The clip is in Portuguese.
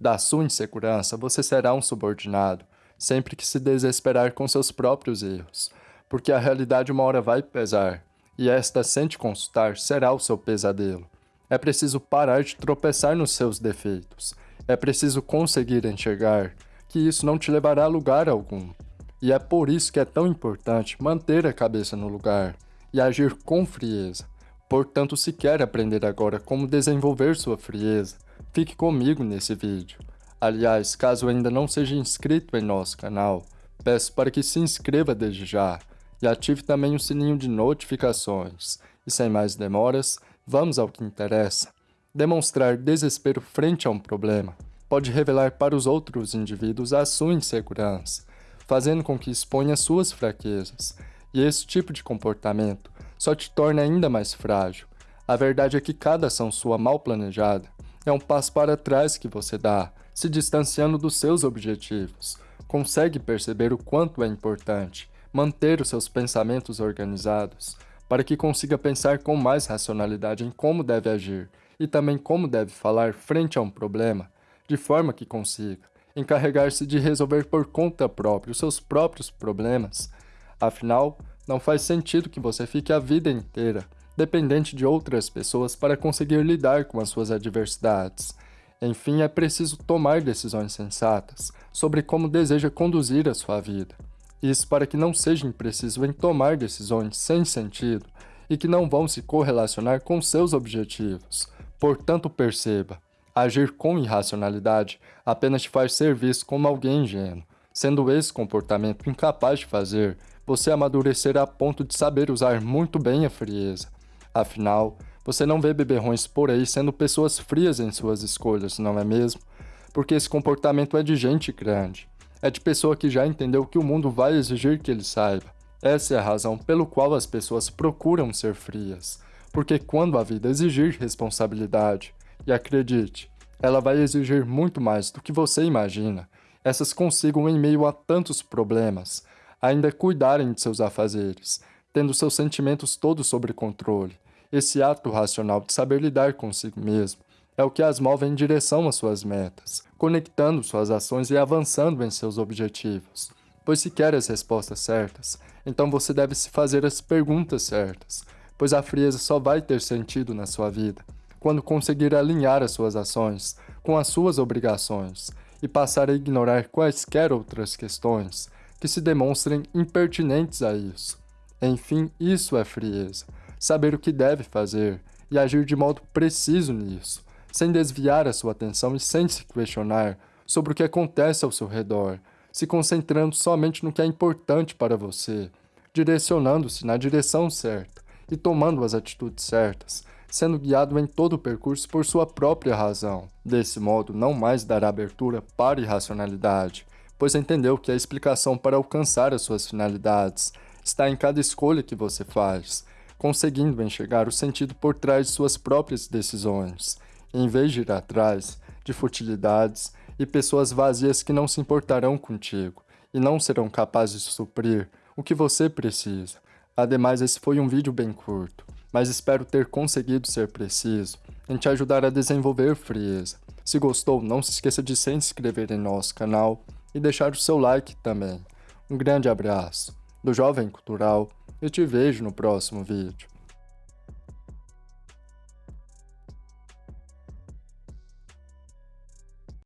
Da sua insegurança, você será um subordinado, sempre que se desesperar com seus próprios erros, porque a realidade uma hora vai pesar, e esta, sem te consultar, será o seu pesadelo. É preciso parar de tropeçar nos seus defeitos. É preciso conseguir enxergar que isso não te levará a lugar algum. E é por isso que é tão importante manter a cabeça no lugar e agir com frieza. Portanto, se quer aprender agora como desenvolver sua frieza, fique comigo nesse vídeo. Aliás, caso ainda não seja inscrito em nosso canal, peço para que se inscreva desde já e ative também o sininho de notificações. E sem mais demoras, vamos ao que interessa. Demonstrar desespero frente a um problema pode revelar para os outros indivíduos a sua insegurança, fazendo com que exponha suas fraquezas. E esse tipo de comportamento só te torna ainda mais frágil. A verdade é que cada ação sua mal planejada é um passo para trás que você dá, se distanciando dos seus objetivos. Consegue perceber o quanto é importante manter os seus pensamentos organizados, para que consiga pensar com mais racionalidade em como deve agir e também como deve falar frente a um problema, de forma que consiga encarregar-se de resolver por conta própria os seus próprios problemas. Afinal, não faz sentido que você fique a vida inteira dependente de outras pessoas para conseguir lidar com as suas adversidades. Enfim, é preciso tomar decisões sensatas sobre como deseja conduzir a sua vida. Isso para que não seja impreciso em tomar decisões sem sentido e que não vão se correlacionar com seus objetivos. Portanto, perceba, agir com irracionalidade apenas te faz ser visto como alguém ingênuo. Sendo esse comportamento incapaz de fazer, você amadurecerá a ponto de saber usar muito bem a frieza. Afinal, você não vê beberrões por aí sendo pessoas frias em suas escolhas, não é mesmo? Porque esse comportamento é de gente grande. É de pessoa que já entendeu que o mundo vai exigir que ele saiba. Essa é a razão pelo qual as pessoas procuram ser frias. Porque quando a vida exigir responsabilidade, e acredite, ela vai exigir muito mais do que você imagina, essas consigam em meio a tantos problemas, ainda cuidarem de seus afazeres, tendo seus sentimentos todos sob controle. Esse ato racional de saber lidar consigo mesmo é o que as move em direção às suas metas, conectando suas ações e avançando em seus objetivos. Pois se quer as respostas certas, então você deve se fazer as perguntas certas, pois a frieza só vai ter sentido na sua vida quando conseguir alinhar as suas ações com as suas obrigações e passar a ignorar quaisquer outras questões que se demonstrem impertinentes a isso. Enfim, isso é frieza, saber o que deve fazer e agir de modo preciso nisso, sem desviar a sua atenção e sem se questionar sobre o que acontece ao seu redor, se concentrando somente no que é importante para você, direcionando-se na direção certa e tomando as atitudes certas, sendo guiado em todo o percurso por sua própria razão. Desse modo, não mais dará abertura para irracionalidade, pois entendeu que a explicação para alcançar as suas finalidades está em cada escolha que você faz, conseguindo enxergar o sentido por trás de suas próprias decisões em vez de ir atrás de futilidades e pessoas vazias que não se importarão contigo e não serão capazes de suprir o que você precisa. Ademais, esse foi um vídeo bem curto, mas espero ter conseguido ser preciso em te ajudar a desenvolver frieza. Se gostou, não se esqueça de se inscrever em nosso canal e deixar o seu like também. Um grande abraço do Jovem Cultural e te vejo no próximo vídeo.